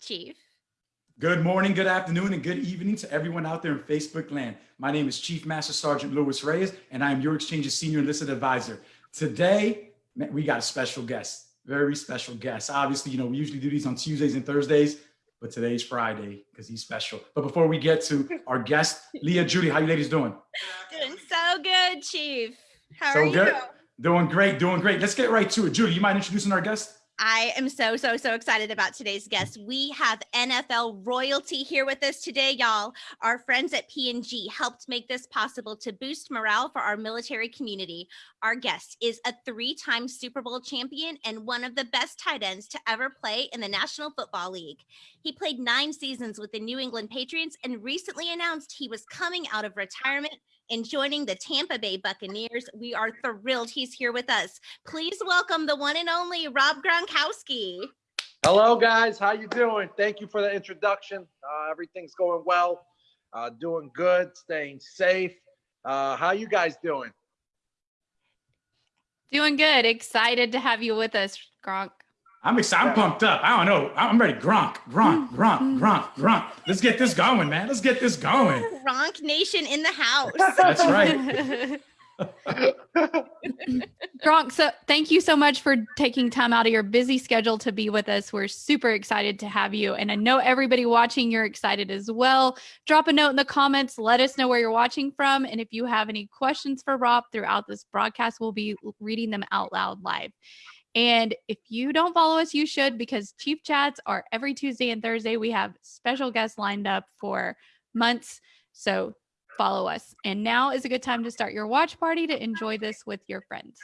Chief. Good morning, good afternoon, and good evening to everyone out there in Facebook land. My name is Chief Master Sergeant Louis Reyes, and I am your Exchange's Senior Enlisted Advisor. Today, we got a special guest, very special guest. Obviously, you know, we usually do these on Tuesdays and Thursdays, but today's Friday because he's special. But before we get to our guest, Leah, Judy, how you ladies doing? Doing so good, Chief. How so are you? good. Doing great, doing great. Let's get right to it. Judy, you mind introducing our guest? I am so, so, so excited about today's guest. We have NFL royalty here with us today, y'all. Our friends at P&G helped make this possible to boost morale for our military community. Our guest is a three-time Super Bowl champion and one of the best tight ends to ever play in the National Football League. He played nine seasons with the New England Patriots and recently announced he was coming out of retirement and joining the Tampa Bay Buccaneers. We are thrilled he's here with us. Please welcome the one and only Rob Gronkowski. Hello, guys. How you doing? Thank you for the introduction. Uh, everything's going well. Uh, doing good. Staying safe. Uh, how you guys doing? Doing good. Excited to have you with us, Gronk. I'm excited. I'm pumped up. I don't know. I'm ready. Gronk, Gronk, Gronk, Gronk, Gronk. Let's get this going, man. Let's get this going. Gronk Nation in the house. That's right. Gronk, so thank you so much for taking time out of your busy schedule to be with us. We're super excited to have you. And I know everybody watching, you're excited as well. Drop a note in the comments. Let us know where you're watching from. And if you have any questions for Rob throughout this broadcast, we'll be reading them out loud live. And if you don't follow us, you should because Chief Chats are every Tuesday and Thursday. We have special guests lined up for months. So follow us. And now is a good time to start your watch party to enjoy this with your friends.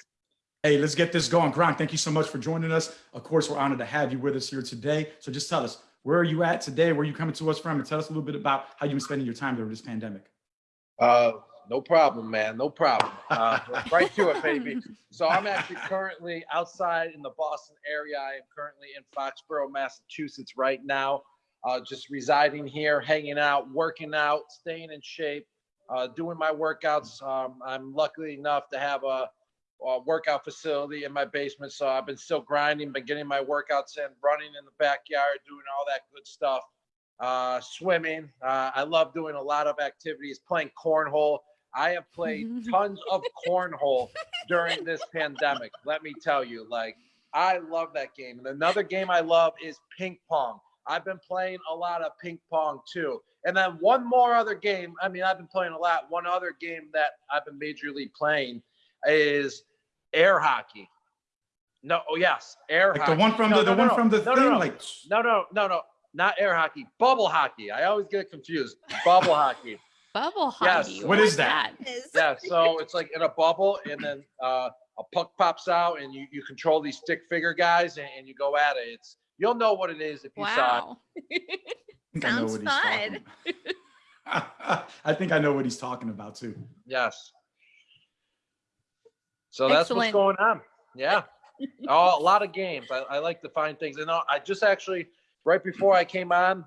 Hey, let's get this going. Gronk, thank you so much for joining us. Of course, we're honored to have you with us here today. So just tell us, where are you at today? Where are you coming to us from? And tell us a little bit about how you've been spending your time during this pandemic. Uh, no problem, man. No problem. Uh, right to it, baby. So I'm actually currently outside in the Boston area. I am currently in Foxborough, Massachusetts right now. Uh, just residing here, hanging out, working out, staying in shape, uh, doing my workouts. Um, I'm lucky enough to have a, a, workout facility in my basement, so I've been still grinding, been getting my workouts in, running in the backyard, doing all that good stuff. Uh, swimming. Uh, I love doing a lot of activities, playing cornhole. I have played tons of cornhole during this pandemic. Let me tell you, like, I love that game. And another game I love is ping pong. I've been playing a lot of ping pong too. And then one more other game. I mean, I've been playing a lot. One other game that I've been majorly playing is air hockey. No, oh yes, air like hockey. The one from no, the, the no, one no, from the no, thing, no, no. like no, no, no, no, not air hockey, bubble hockey. I always get confused. Bubble hockey. Bubble Yes. hockey. What is that? Is- Yeah, so it's like in a bubble, and then uh, a puck pops out, and you, you control these stick figure guys, and, and you go at it. It's you'll know what it is if you saw it. Wow. I think I know Sounds what he's talking. I think I know what he's talking about too. Yes. So that's Excellent. what's going on. Yeah. oh, a lot of games. I, I like to find things. And uh, I just actually, right before I came on,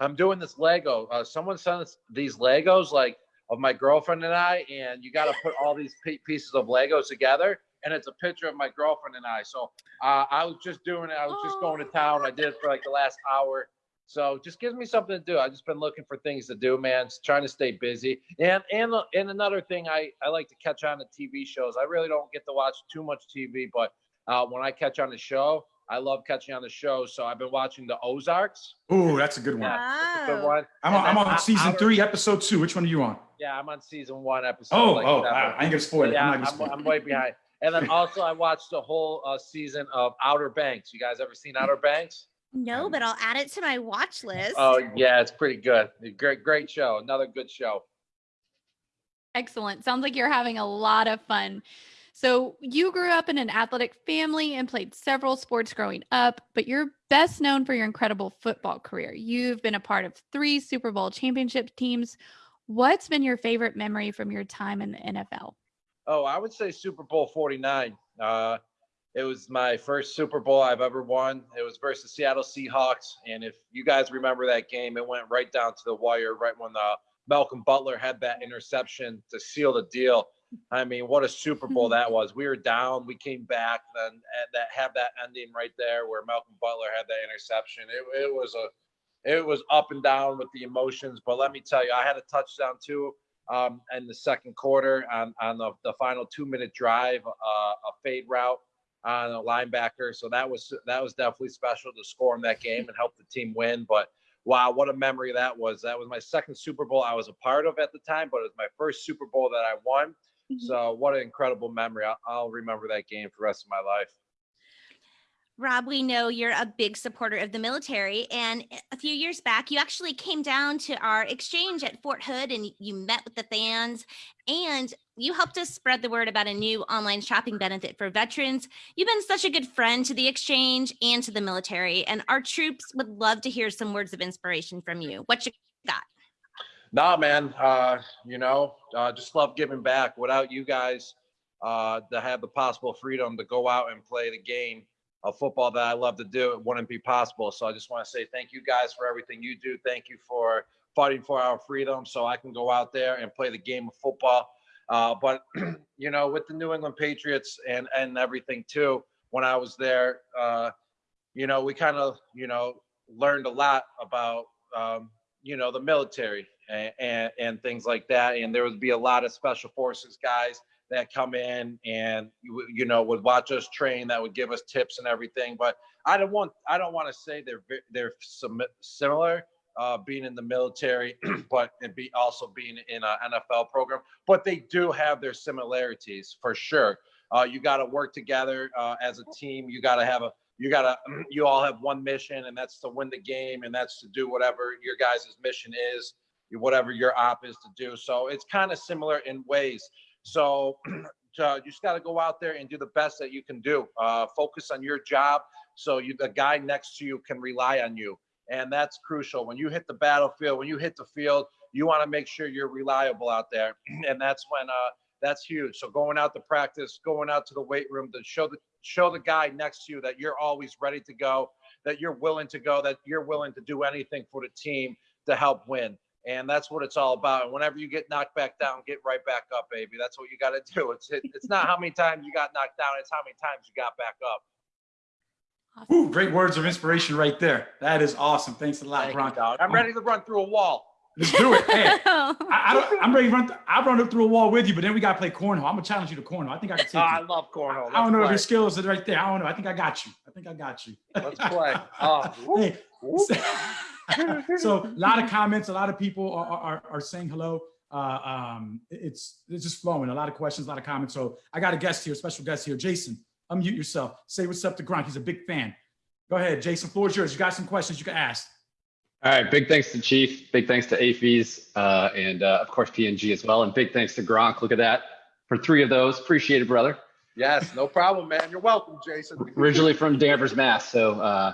I'm doing this Lego. Uh, someone sent us these Legos, like of my girlfriend and I, and you got to put all these pi- pieces of Legos together. And it's a picture of my girlfriend and I. So uh, I was just doing it. I was just going to town. I did it for like the last hour. So just gives me something to do. I've just been looking for things to do, man. Just trying to stay busy. And and and another thing, I I like to catch on to TV shows. I really don't get to watch too much TV, but uh, when I catch on a show, I love catching on the show. So I've been watching the Ozarks. Ooh, that's a good one. Yeah, it's a good one. I'm on, I'm on season three, episode two. Which one are you on? Yeah, I'm on season one, episode. Oh, like oh, seven. wow. I ain't gonna spoil it. Yeah, I'm I'm, not gonna spoil I'm way behind. And then also I watched the whole uh, season of Outer Banks. You guys ever seen Outer Banks? No, but I'll add it to my watch list. Oh yeah, it's pretty good. Great, great show. Another good show. Excellent. Sounds like you're having a lot of fun. So, you grew up in an athletic family and played several sports growing up, but you're best known for your incredible football career. You've been a part of three Super Bowl championship teams. What's been your favorite memory from your time in the NFL? Oh, I would say Super Bowl 49. Uh, it was my first Super Bowl I've ever won. It was versus Seattle Seahawks. And if you guys remember that game, it went right down to the wire right when uh, Malcolm Butler had that interception to seal the deal. I mean, what a Super Bowl that was. We were down, we came back, then and that have that ending right there where Malcolm Butler had that interception. It, it was a it was up and down with the emotions. But let me tell you, I had a touchdown too um, in the second quarter on on the, the final two minute drive, uh, a fade route on a linebacker. So that was that was definitely special to score in that game and help the team win. But wow, what a memory that was. That was my second Super Bowl I was a part of at the time, but it was my first Super Bowl that I won. So mm-hmm. what an incredible memory. I'll, I'll remember that game for the rest of my life. Rob, we know you're a big supporter of the military. And a few years back, you actually came down to our exchange at Fort Hood and you met with the fans and you helped us spread the word about a new online shopping benefit for veterans. You've been such a good friend to the exchange and to the military. And our troops would love to hear some words of inspiration from you. What you got? Nah, man. Uh, you know, uh, just love giving back. Without you guys, uh, to have the possible freedom to go out and play the game of football that I love to do, it wouldn't be possible. So I just want to say thank you guys for everything you do. Thank you for fighting for our freedom, so I can go out there and play the game of football. Uh, but you know, with the New England Patriots and and everything too, when I was there, uh, you know, we kind of you know learned a lot about um, you know the military and, and things like that. And there would be a lot of special forces guys that come in and you, you know would watch us train that would give us tips and everything. But i don't want i don't want to say they're they're similar uh, being in the military but and be also being in an nfl program. But they do have their similarities for sure. Uh, you got to work together uh, as a team. You got to have a you got to you all have one mission and that's to win the game and that's to do whatever your guys' mission is whatever your op is to do so it's kind of similar in ways so uh, you just got to go out there and do the best that you can do. Uh, focus on your job so you, the guy next to you can rely on you. And that's crucial. When you hit the battlefield, when you hit the field, you want to make sure you're reliable out there. And that's when uh, that's huge. So going out to practice, going out to the weight room to show the show the guy next to you that you're always ready to go, that you're willing to go, that you're willing to do anything for the team to help win. And that's what it's all about. And whenever you get knocked back down, get right back up, baby. That's what you got to do. It's it, it's not how many times you got knocked down; it's how many times you got back up. Ooh, great words of inspiration right there. That is awesome. Thanks a lot, Thank you, Bronco. dog. I'm ready to run through a wall. Let's do it. Hey, oh. I, I don't, I'm ready to run. Th- I'll run up through a wall with you, but then we got to play cornhole. I'm gonna challenge you to cornhole. I think I can take Oh, I love cornhole. I don't know if your skills are right there. I don't know. I think I got you. I think I got you. Let's play. Oh, whoop, Hey, whoop. So a lot of comments, a lot of people are, are, are saying hello. Uh, um, it's, it's just flowing. A lot of questions, a lot of comments. So I got a guest here, special guest here. Jason, unmute yourself. Say what's up to Gronk. He's a big fan. Go ahead, Jason. Floor is yours. You got some questions you can ask. All right, big thanks to Chief, big thanks to AAFES, uh, and uh, of course P&G as well, and big thanks to Gronk. Look at that for three of those. Appreciate it, brother. Yes, no problem, man. You're welcome, Jason. Originally from Danvers, Mass, so uh,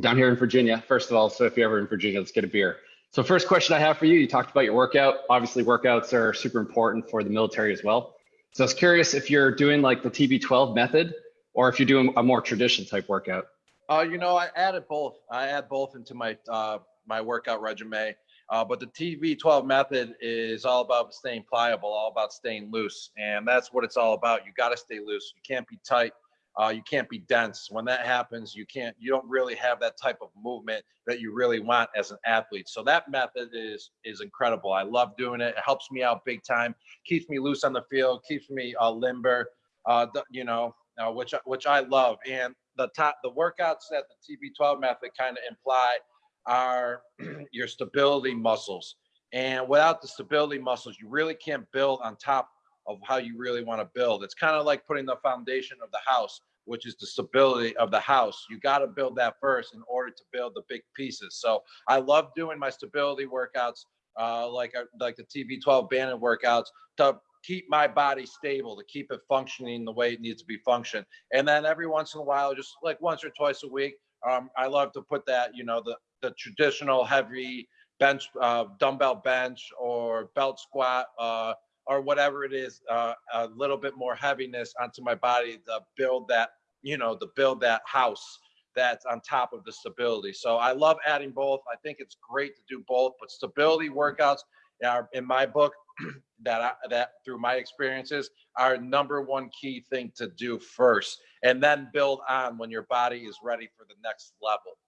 down here in Virginia. First of all, so if you're ever in Virginia, let's get a beer. So first question I have for you, you talked about your workout. Obviously, workouts are super important for the military as well. So I was curious if you're doing like the TB12 method, or if you're doing a more traditional type workout. Uh, you know, I added both. I add both into my uh, my workout regimen. Uh, but the TB12 method is all about staying pliable, all about staying loose, and that's what it's all about. You got to stay loose. You can't be tight. Uh, you can't be dense. When that happens, you can't. You don't really have that type of movement that you really want as an athlete. So that method is is incredible. I love doing it. It helps me out big time. Keeps me loose on the field. Keeps me uh, limber. Uh, you know, uh, which which I love. And the top the workouts that the TB12 method kind of imply are your stability muscles. And without the stability muscles, you really can't build on top of how you really want to build. It's kind of like putting the foundation of the house, which is the stability of the house. You got to build that first in order to build the big pieces. So I love doing my stability workouts, uh, like uh, like the TB12 banded workouts, to keep my body stable, to keep it functioning the way it needs to be functioned. And then every once in a while, just like once or twice a week, um, I love to put that, you know, the the traditional heavy bench, uh, dumbbell bench or belt squat, uh, or whatever it is, uh, a little bit more heaviness onto my body to build that, you know, to build that house that's on top of the stability. So I love adding both. I think it's great to do both, but stability workouts are, in my book, that I, that through my experiences are number one key thing to do first, and then build on when your body is ready for the next level.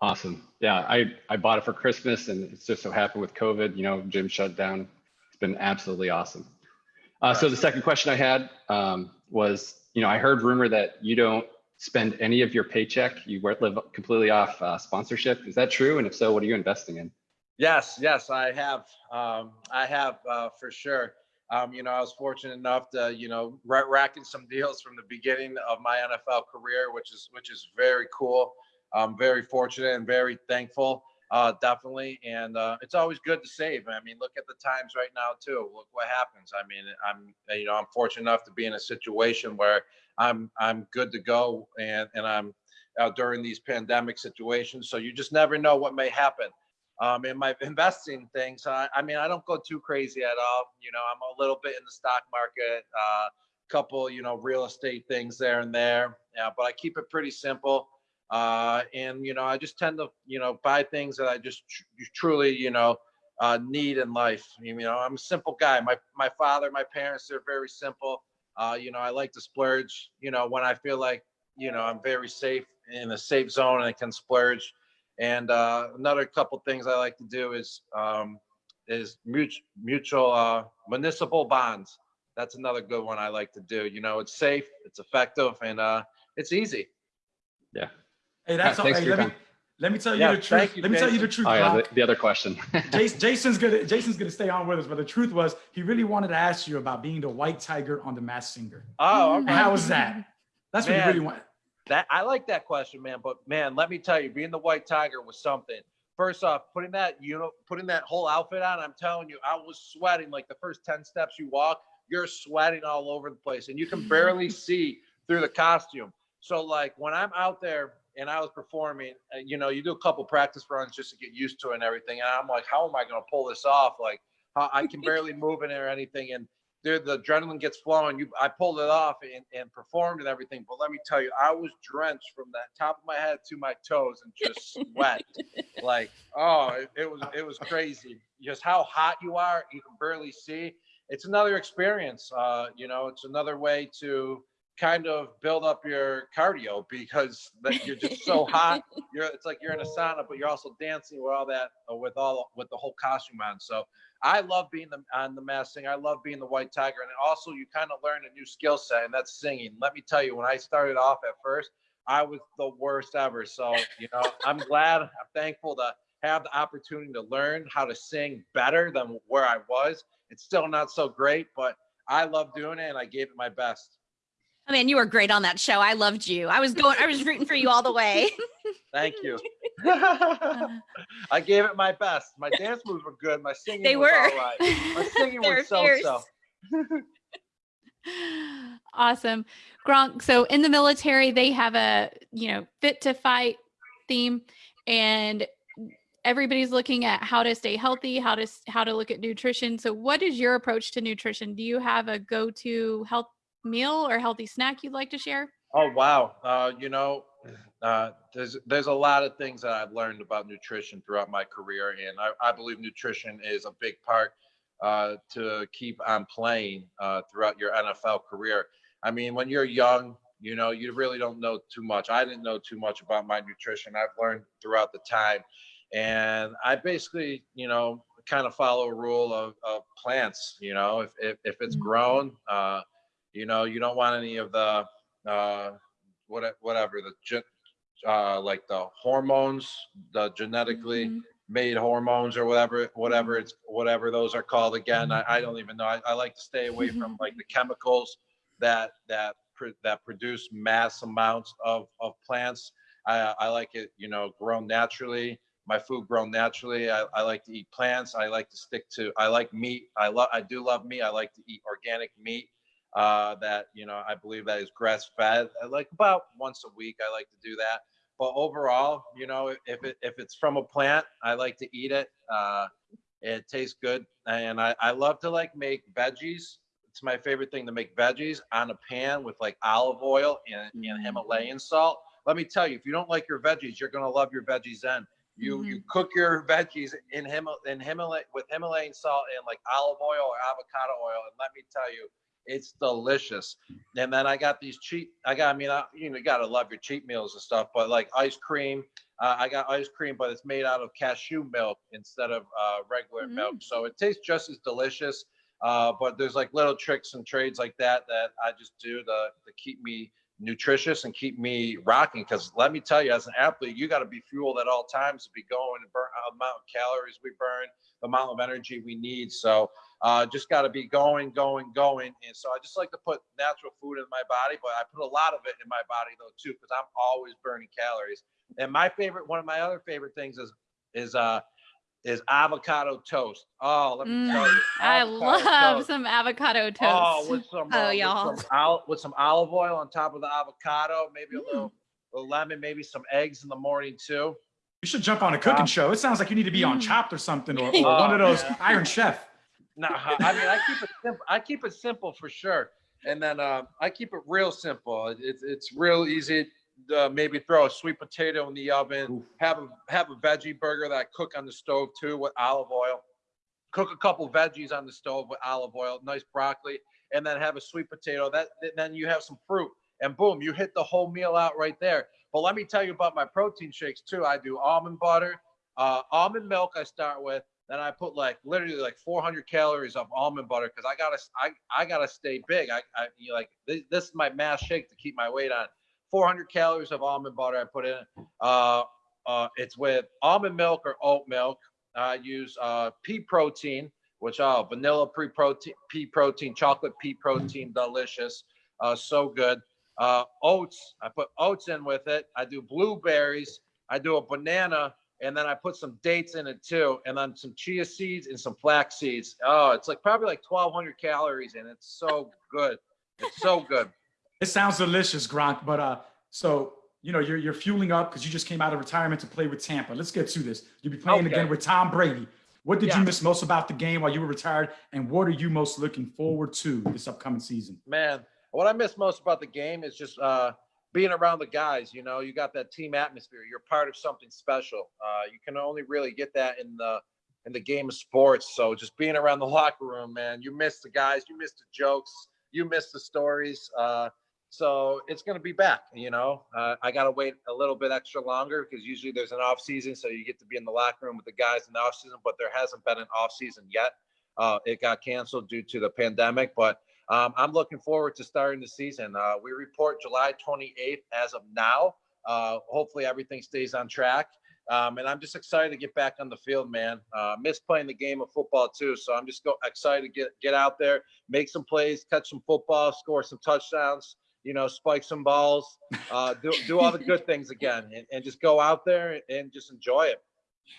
Awesome. Yeah, I, I bought it for Christmas and it's just so happened with COVID, you know, gym shut down. It's been absolutely awesome. Uh, so the second question I had um, was, you know, I heard rumor that you don't spend any of your paycheck. You live completely off uh, sponsorship. Is that true? And if so, what are you investing in? Yes, yes, I have. Um, I have uh, for sure. Um, you know, I was fortunate enough to, you know, ra- racking some deals from the beginning of my NFL career, which is which is very cool. I'm very fortunate and very thankful, uh, definitely. And uh, it's always good to save. I mean, look at the times right now too. Look what happens. I mean, I'm you know I'm fortunate enough to be in a situation where I'm I'm good to go, and and I'm uh, during these pandemic situations. So you just never know what may happen um, in my investing things. I, I mean, I don't go too crazy at all. You know, I'm a little bit in the stock market, a uh, couple, you know, real estate things there and there. Yeah, but I keep it pretty simple. Uh, and you know, I just tend to, you know, buy things that I just tr- truly, you know, uh, need in life. You know, I'm a simple guy. My my father, my parents, they're very simple. Uh, you know, I like to splurge. You know, when I feel like, you know, I'm very safe in a safe zone and I can splurge. And uh, another couple things I like to do is um, is mutual, mutual uh, municipal bonds. That's another good one I like to do. You know, it's safe, it's effective, and uh, it's easy. Yeah. Hey, that's all. Hey, let me let me tell you Yeah, the truth. you, let me tell you the truth. Oh, yeah, the, the other question. Jason, Jason's gonna Jason's gonna stay on with us, but the truth was he really wanted to ask you about being the white tiger on the Masked Singer. Oh, okay. how was that? That's what he Man. really wanted. That I like that question, man. But man, let me tell you, being the white tiger was something. First off, putting that you know, putting that whole outfit on, I'm telling you, I was sweating like the first 10 steps you walk, you're sweating all over the place and you can barely see through the costume. So like when I'm out there and I was performing, uh, you know, you do a couple practice runs just to get used to it and everything. And I'm like, how am I going to pull this off? Like how, I can barely move in it or anything. And dude, the adrenaline gets flowing. You, I pulled it off and, and performed and everything. But let me tell you, I was drenched from the top of my head to my toes and just sweat. like, oh, it, it was it was crazy. Just how hot you are, you can barely see. It's another experience. Uh, you know, it's another way to kind of build up your cardio because that you're just so hot. You're it's like you're in a sauna, but you're also dancing with all that uh, with all with the whole costume on. So I love being the, on the mask thing. I love being the white tiger, and also you kind of learn a new skill set, and that's singing. Let me tell you, when I started off at first, I was the worst ever. So you know, I'm glad, I'm thankful to have the opportunity to learn how to sing better than where I was. It's still not so great, but I love doing it, and I gave it my best. Oh, I mean, you were great on that show. I loved you. I was going, I was rooting for you all the way. Thank you. I gave it my best. My dance moves were good. My singing They was were. all right. My singing was so-so. awesome. Gronk, so in the military, they have a, you know, fit to fight theme and everybody's looking at how to stay healthy, how to how to look at nutrition. So what is your approach to nutrition? Do you have a go-to health meal or healthy snack you'd like to share? Oh wow. Uh, you know, uh, there's there's a lot of things that I've learned about nutrition throughout my career, and I, I believe nutrition is a big part uh, to keep on playing uh, throughout your NFL career. I mean, when you're young, you know, you really don't know too much. I didn't know too much about my nutrition. I've learned throughout the time, and I basically, you know, kind of follow a rule of, of plants. You know, if if, if it's Mhm. grown, uh, you know, you don't want any of the uh, what, whatever the uh, like the hormones, the genetically Mhm. made hormones or whatever, whatever it's whatever those are called again. I, I don't even know. I, I like to stay away from like the chemicals that that pr- that produce mass amounts of of plants. I, I like it, you know, grown naturally. My food grown naturally. I, I like to eat plants. I like to stick to. I like meat. I love. I do love meat. I like to eat organic meat uh, that you know I believe that is grass fed. I like about once a week. I like to do that. But overall, you know, if- if it if it's from a plant, I like to eat it. Uh, it tastes good, and I I love to like make veggies. It's my favorite thing to make veggies on a pan with like olive oil and, and Mm. Himalayan salt. Let me tell you, if you don't like your veggies, you're gonna love your veggies then You Mm-hmm. you cook your veggies in Himal in Himalay with Himalayan salt and like olive oil or avocado oil, and let me tell you, it's delicious. And then I got these cheap. I got. I mean, I, you know, you gotta love your cheat meals and stuff. But like ice cream, uh, I got ice cream, but it's made out of cashew milk instead of uh, regular milk, so it tastes just as delicious. Uh, but there's like little tricks and trades like that that I just do to, to keep me nutritious and keep me rocking. Because let me tell you, as an athlete, you got to be fueled at all times to be going and burn the amount of calories we burn, the amount of energy we need. So uh, just got to be going, going, going. And so I just like to put natural food in my body, but I put a lot of it in my body though too, because I'm always burning calories. And my favorite, one of my other favorite things is is uh is avocado toast. Oh, let me Mm, tell you, I love toast. some avocado toast. Oh, with some, Oh, uh, with y'all. some, with some olive oil on top of the avocado, maybe a Mm. little, little lemon, maybe some eggs in the morning too. You should jump on a cooking Uh, show. It sounds like you need to be on Mm. Chopped or something, or, or Oh, one of those man. Iron Chef. No, I mean I keep it simple. I keep it simple for sure, and then uh, I keep it real simple. It's it's real easy. Uh, maybe throw a sweet potato in the oven. Oof. Have a have a veggie burger that I cook on the stove too with olive oil. Cook a couple veggies on the stove with olive oil, nice broccoli, and then have a sweet potato. That then you have some fruit, and boom, you hit the whole meal out right there. But let me tell you about my protein shakes too. I do almond butter, uh, almond milk. I start with. Then I put like literally like 400 calories of almond butter because I gotta I, I gotta stay big. I, I you know, like this, this is my mass shake to keep my weight on. 400 calories of almond butter I put in. Uh, uh, it's with almond milk or oat milk. I use uh, pea protein, which oh vanilla pre protein, pea protein, chocolate pea protein, delicious, uh, so good. Uh, oats, I put oats in with it. I do blueberries. I do a banana, and then I put some dates in it too, and then some chia seeds and some flax seeds. Oh, it's like probably like 1,200 calories, and it's so good. It's so good. It sounds delicious, Gronk. But uh, so you know you're you're fueling up because you just came out of retirement to play with Tampa. Let's get to this. You'll be playing Okay. again with Tom Brady. What did Yeah. you miss most about the game while you were retired, and what are you most looking forward to this upcoming season? Man, what I miss most about the game is just uh, being around the guys. You know, you got that team atmosphere. You're part of something special. Uh, you can only really get that in the in the game of sports. So just being around the locker room, man, you miss the guys, you miss the jokes, you miss the stories. Uh, so it's going to be back. You know, uh, I got to wait a little bit extra longer because usually there's an off season, so you get to be in the locker room with the guys in the off season. But there hasn't been an off season yet. Uh, it got canceled due to the pandemic, but um, I'm looking forward to starting the season. Uh, we report July 28th as of now. Uh, hopefully everything stays on track. Um, and I'm just excited to get back on the field, man. Uh, miss playing the game of football too, so I'm just go- excited to get get out there, make some plays, catch some football, score some touchdowns. You know, spike some balls, uh, do do all the good things again, and, and just go out there and just enjoy it.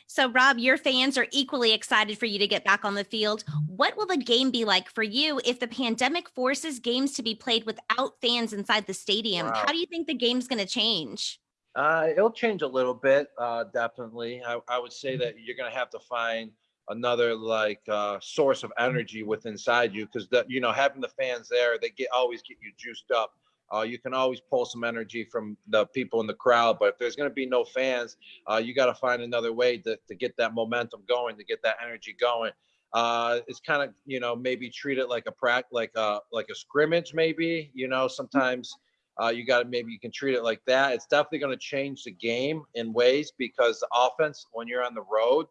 So, Rob, your fans are equally excited for you to get back on the field. What will the game be like for you if the pandemic forces games to be played without fans inside the stadium? Wow. How do you think the game's going to change? Uh, it'll change a little bit, uh, definitely. I, I would say that you're gonna have to find another like uh, source of energy with inside you because you know having the fans there, they get always get you juiced up. Uh, you can always pull some energy from the people in the crowd, but if there's gonna be no fans, uh, you got to find another way to, to get that momentum going, to get that energy going. Uh, it's kind of you know maybe treat it like a prac like a like a scrimmage maybe you know sometimes uh, you got to maybe you can treat it like that. It's definitely going to change the game in ways because the offense, when you're on the road,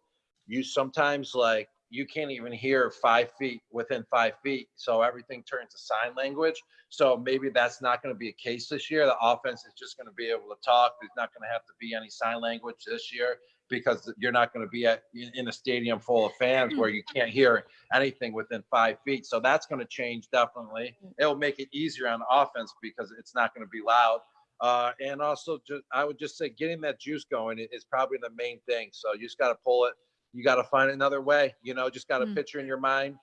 you sometimes like you can't even hear five feet within five feet. So everything turns to sign language. So maybe that's not going to be a case this year. The offense is just going to be able to talk. There's not going to have to be any sign language this year because you're not going to be at in, a stadium full of fans where you can't hear anything within five feet. So that's going to change definitely. It'll make it easier on offense because it's not going to be loud. Uh, and also, just I would just say getting that juice going is probably the main thing. So you just got to pull it. You got to find another way. You know, just got a Mm. picture in your mind.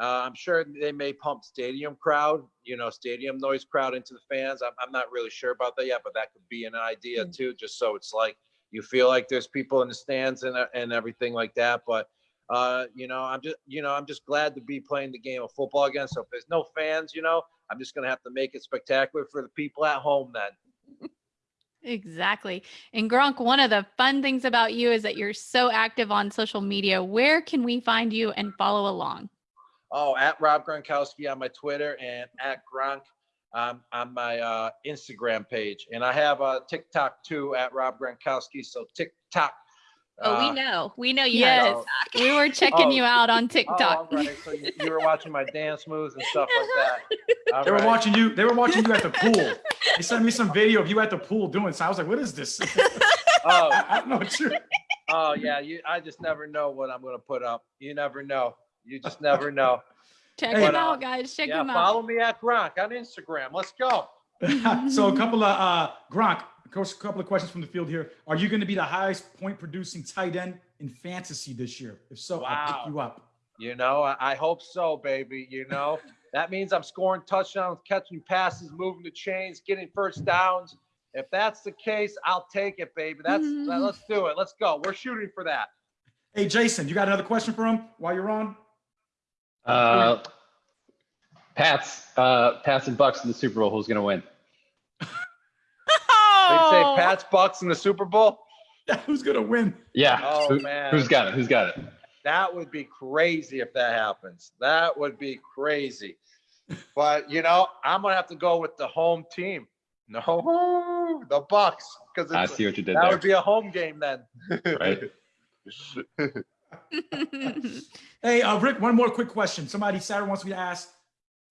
Uh, I'm sure they may pump stadium crowd, you know, stadium noise crowd into the fans. I'm, I'm not really sure about that yet, but that could be an idea Mm. too, just so it's like you feel like there's people in the stands and, uh, and everything like that. But uh, you know, I'm just, you know, I'm just glad to be playing the game of football again. So if there's no fans, you know, I'm just gonna have to make it spectacular for the people at home then. Exactly. And Gronk, one of the fun things about you is that you're so active on social media. Where can we find you and follow along? Oh, at Rob Gronkowski on my Twitter and at Gronk um, on my uh, Instagram page. And I have a TikTok too at Rob Gronkowski. So TikTok. Oh, uh, we know. We know you Yes. have We were checking Oh. you out on TikTok. Oh, TikTok. all right. So you, you were watching my dance moves and stuff like that. All They were watching you. They were watching you at the pool. They sent me some video of you at the pool doing. So I was like, "What is this?" Oh, I, I don't know what you. oh yeah. You. I just never know what I'm gonna put up. You never know. You just never know. Check Hey. him out, guys. Check yeah. him out. Follow me at Gronk on Instagram. Let's go. so a couple of uh, Gronk. Of course, a couple of questions from the field here. Are you going to be the highest point producing tight end in fantasy this year? If so, I'll pick you up. You know, I, I hope so, baby. You know, that means I'm scoring touchdowns, catching passes, moving the chains, getting first downs. If that's the case, I'll take it, baby. That's Mhm. let's do it. Let's go. We're shooting for that. Hey, Jason, you got another question for him while you're on? Uh, Pats, uh, Pats and Bucks in the Super Bowl. Who's going to win? They say. Pats Bucks in the Super Bowl. Who's gonna win? Yeah. Oh, Who, man. Who's got it? Who's got it? That would be crazy if that happens. That would be crazy. But you know, I'm gonna have to go with the home team. No, the Bucks, because I see what you did that there. would be a home game then. Right. Hey, uh, Rick, one more quick question. Somebody Sarah wants me to ask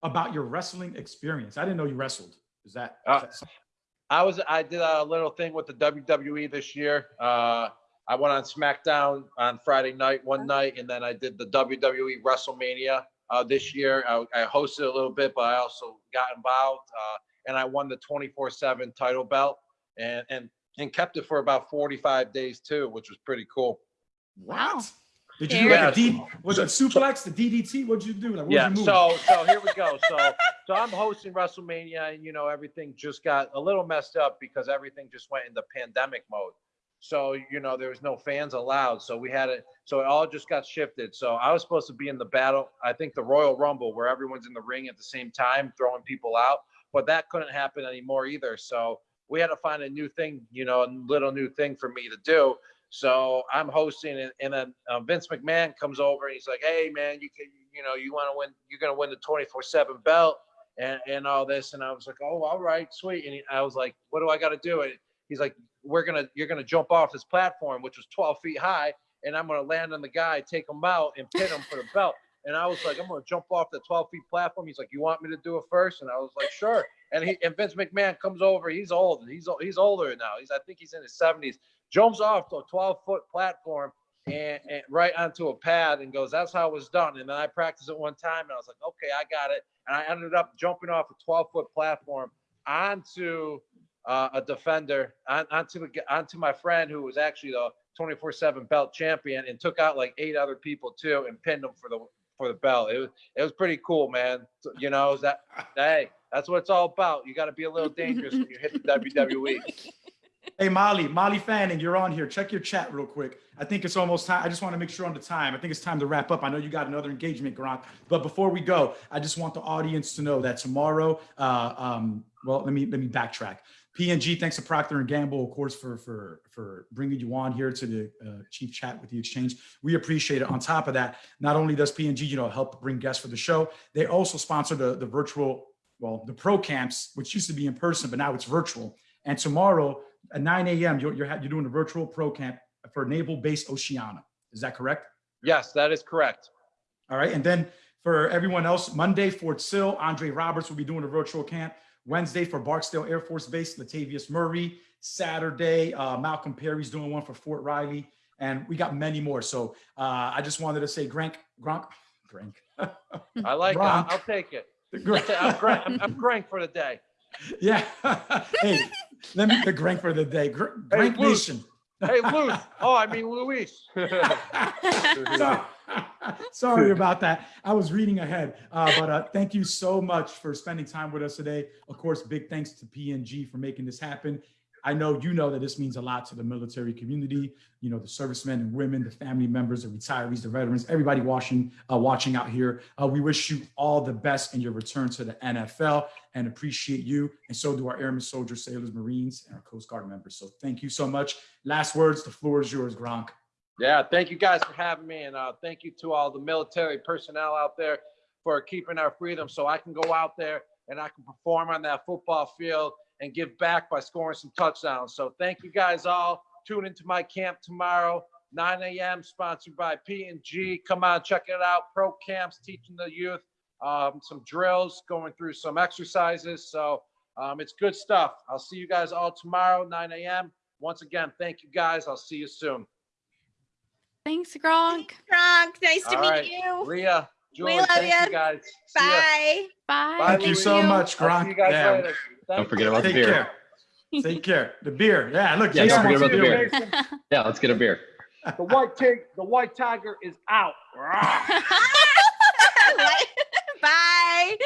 about your wrestling experience. I didn't know you wrestled. Is that? Uh, that something- I was I did a little thing with the WWE this year. Uh, I went on SmackDown on Friday night one night, and then I did the WWE WrestleMania uh, this year. I, I hosted a little bit, but I also got involved, uh, and I won the 24/7 title belt, and and and kept it for about 45 days too, which was pretty cool. Wow. What? Did you do like a Yeah. Was it suplex, the DDT? What'd you do? Like, what yeah. was your move? So so here we go. So so I'm hosting WrestleMania, and you know everything just got a little messed up because everything just went into pandemic mode. So you know there was no fans allowed. So we had it. So it all just got shifted. So I was supposed to be in the battle. I think the Royal Rumble where everyone's in the ring at the same time throwing people out, but that couldn't happen anymore either. So we had to find a new thing, you know, a little new thing for me to do. So I'm hosting it, and then uh, Vince McMahon comes over and he's like, "Hey, man, you can, you know, you want to win? You're gonna win the 24/7 belt and and all this." And I was like, "Oh, all right, sweet." And he, I was like, "What do I got to do?" And he's like, "We're gonna, you're gonna jump off this platform, which was 12 feet high, and I'm gonna land on the guy, take him out, and pin him for the belt." And I was like, "I'm gonna jump off the 12 feet platform." He's like, "You want me to do it first? And I was like, "Sure." And he and Vince McMahon comes over. He's old. He's he's older now. He's I think he's in his 70s jumps off to a 12 foot platform and, and right onto a pad and goes, That's how it was done. And then I practiced it one time and I was like, Okay, I got it. And I ended up jumping off a 12 foot platform onto uh, a defender, on, onto the onto my friend who was actually the 24 7 belt champion and took out like eight other people too and pinned them for the for the belt. It was it was pretty cool, man. So, You know, is that hey, that's what it's all about. You got to be a little dangerous when you hit the. WWE. Hey, Molly, Molly Fanning, you're on here. Check your chat real quick. I think it's almost time. I just want to make sure on the time. I think it's time to wrap up. I know you got another engagement, Gronk. But before we go, I just want the audience to know that tomorrow, uh, um, well, let me let me backtrack. P&G, thanks to Procter and Gamble, of course, for for for bringing you on here to the uh, chief chat with the exchange. We appreciate it. On top of that, not only does P&G, you know, help bring guests for the show, they also sponsor the the virtual, well, the pro camps, which used to be in person, but now it's virtual. And tomorrow at 9 a.m., you're, you're, you're doing a virtual pro camp for Naval Base Oceana. Is that correct? Yes, that is correct. All right. And then for everyone else, Monday, Fort Sill, Andre Roberts will be doing a virtual camp. Wednesday for Barksdale Air Force Base, Latavius Murray. Saturday, uh, Malcolm Perry's doing one for Fort Riley. And we got many more. So uh, I just wanted to say, Grank, Gronk, Grank. I like it. I'll, I'll take it. I'm Grank, I'm, I'm Grank for the day. Yeah. hey, let me the Grank for the day. Gr- Grank Luce. Nation. Hey, Luce. Oh, I mean Luis. So- Sorry about that. I was reading ahead. Uh, but uh, thank you so much for spending time with us today. Of course, big thanks to P&G for making this happen. I know you know that this means a lot to the military community, you know, the servicemen and women, the family members, the retirees, the veterans, everybody watching, uh, watching out here. Uh, we wish you all the best in your return to the NFL and appreciate you. And so do our airmen, soldiers, sailors, Marines, and our Coast Guard members. So thank you so much. Last words, the floor is yours, Gronk. Yeah, thank you guys for having me, and uh, thank you to all the military personnel out there for keeping our freedom, so I can go out there and I can perform on that football field and give back by scoring some touchdowns. So thank you guys all. Tune into my camp tomorrow, 9 a.m. Sponsored by P and G. Come on, check it out. Pro camps teaching the youth um, some drills, going through some exercises. So um, it's good stuff. I'll see you guys all tomorrow, 9 a.m. Once again, thank you guys. I'll see you soon. Thanks, Gronk. Gronk, nice to All meet right. you. Leah, Julie, love thank ya. you guys. Bye. Bye. Bye, Thank you so much, I'll see you Gronk. Guys Yeah. later. Thank Don't forget you. about the Take beer. care. Take care. The beer. Yeah, look. Yeah, don't forget about the beer. beer. Yeah, let's get a beer. The white tig- the white tiger is out. Rah.